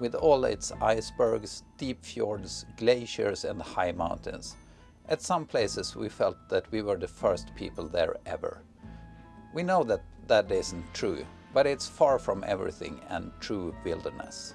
With all its icebergs, deep fjords, glaciers and high mountains. At some places we felt that we were the first people there ever. We know that that isn't true, but it's far from everything and true wilderness.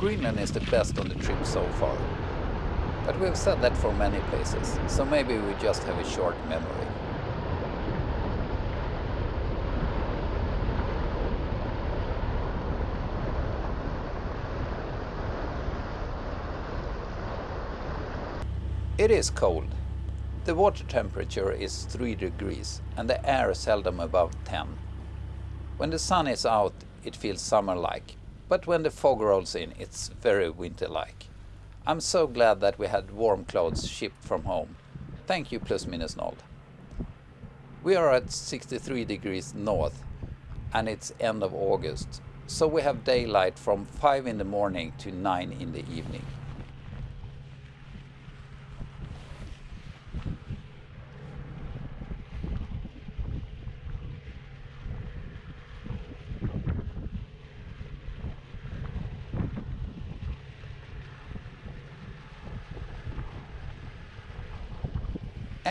Greenland is the best on the trip so far. But we've said that for many places, so maybe we just have a short memory. It is cold. The water temperature is 3 degrees and the air seldom above 10. When the sun is out it feels summer-like, but when the fog rolls in it's very winter-like. I'm so glad that we had warm clothes shipped from home. Thank you plus minus noll. We are at 63 degrees north and it's end of August, so we have daylight from 5 in the morning to 9 in the evening.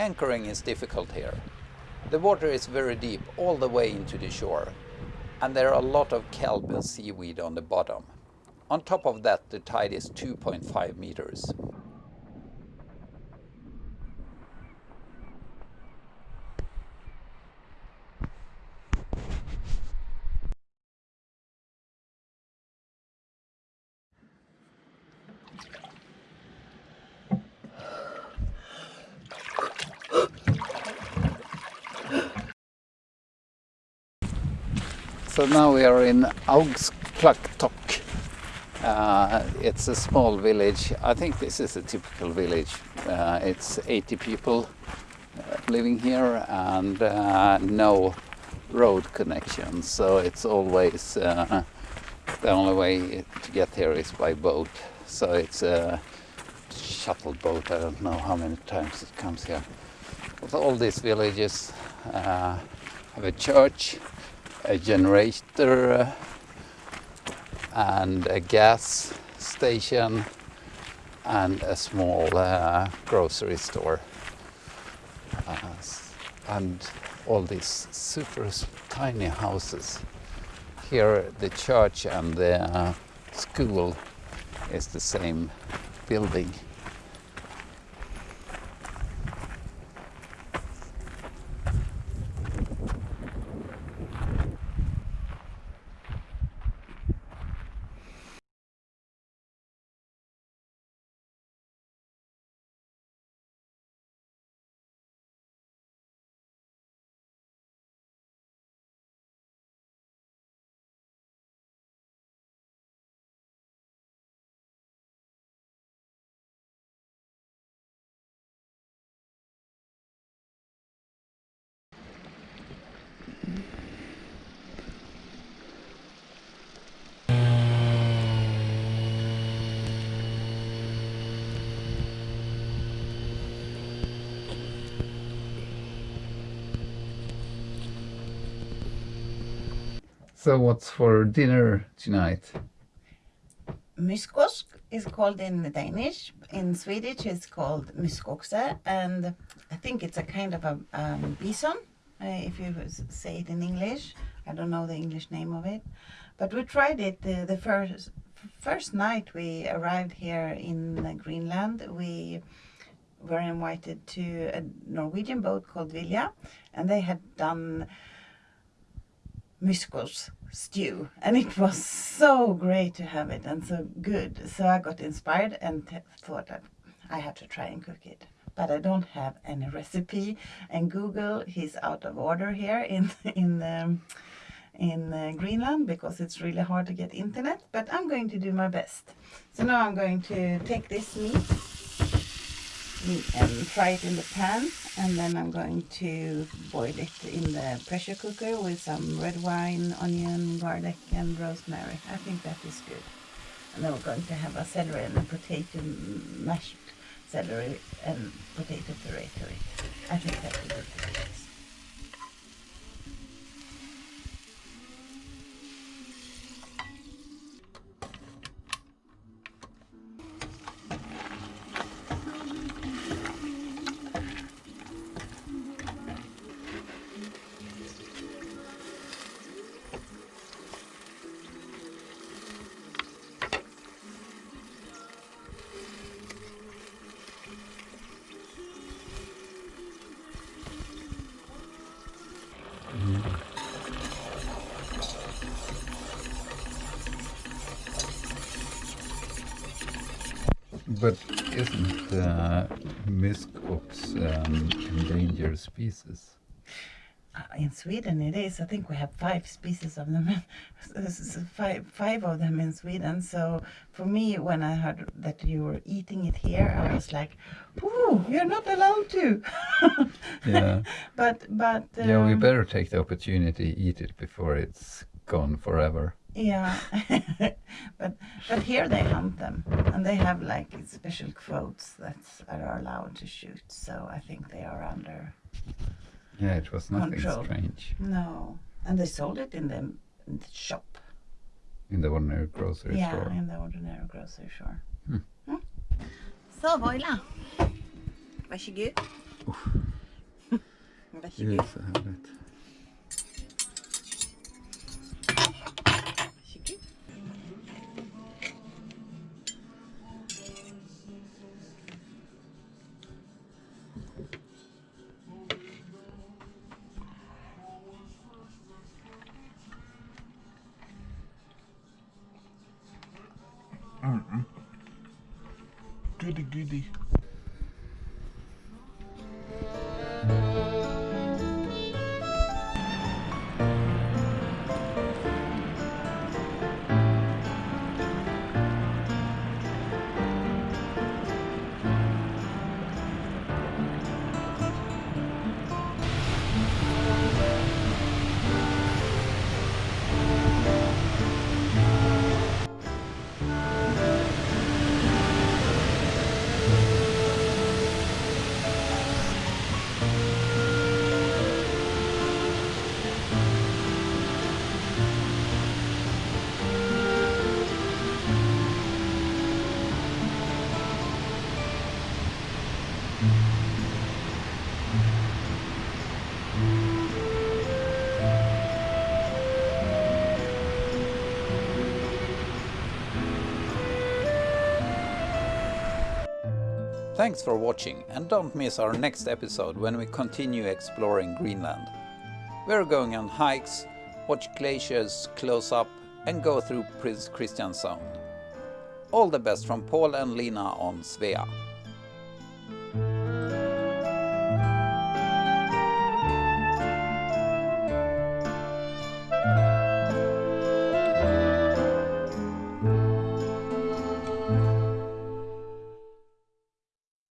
Anchoring is difficult here. The water is very deep all the way into the shore and there are a lot of kelp and seaweed on the bottom. On top of that the tide is 2.5 meters. So now we are in Augsklaktok. Uh, it's a small village. I think this is a typical village. Uh, it's 80 people uh, living here and uh, no road connection. So it's always uh, the only way to get here is by boat. So it's a shuttle boat. I don't know how many times it comes here. All these villages uh, have a church a generator uh, and a gas station and a small uh, grocery store. Uh, and all these super tiny houses here the church and the uh, school is the same building So what's for dinner tonight? Myskosk is called in Danish. In Swedish it's called myskoxe and I think it's a kind of a um, bison uh, if you say it in English. I don't know the English name of it. But we tried it uh, the first first night we arrived here in Greenland. We were invited to a Norwegian boat called Vilja and they had done myskos stew. And it was so great to have it and so good. So I got inspired and thought that I had to try and cook it. But I don't have any recipe. And Google is out of order here in in um, in uh, Greenland because it's really hard to get internet. But I'm going to do my best. So now I'm going to take this meat and fry it in the pan, and then I'm going to boil it in the pressure cooker with some red wine, onion, garlic, and rosemary. I think that is good. And then we're going to have a celery and a potato mashed celery and potato puree to it. But isn't uh, musk ox um, endangered species? Uh, in Sweden it is. I think we have five species of them. five, five of them in Sweden. So for me, when I heard that you were eating it here, I was like, "Ooh, you're not allowed to." Yeah. but but yeah, we um, better take the opportunity to eat it before it's gone forever. Yeah, but but here they hunt them, and they have like special quotes that are allowed to shoot. So I think they are under Yeah, it was nothing Control. strange no, and they sold it in the, in the shop. in the ordinary grocery yeah, store. in the ordinary grocery store. Hmm. Mm. Så Voila, varsågod. Det Varsågod. är så härligt. Goody Thanks for watching and don't miss our next episode when we continue exploring Greenland. We're going on hikes, watch glaciers close up and go through Prince Christian Sound. All the best from Paul and Lina on Svea.